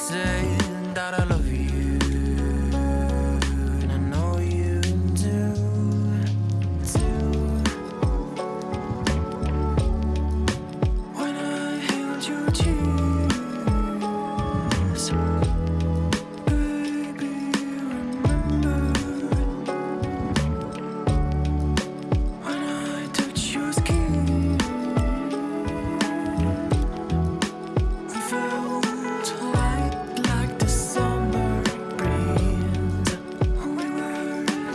say that I love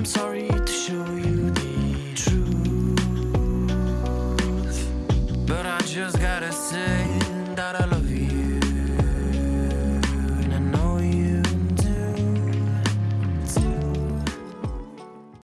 I'm sorry to show you the truth But I just gotta say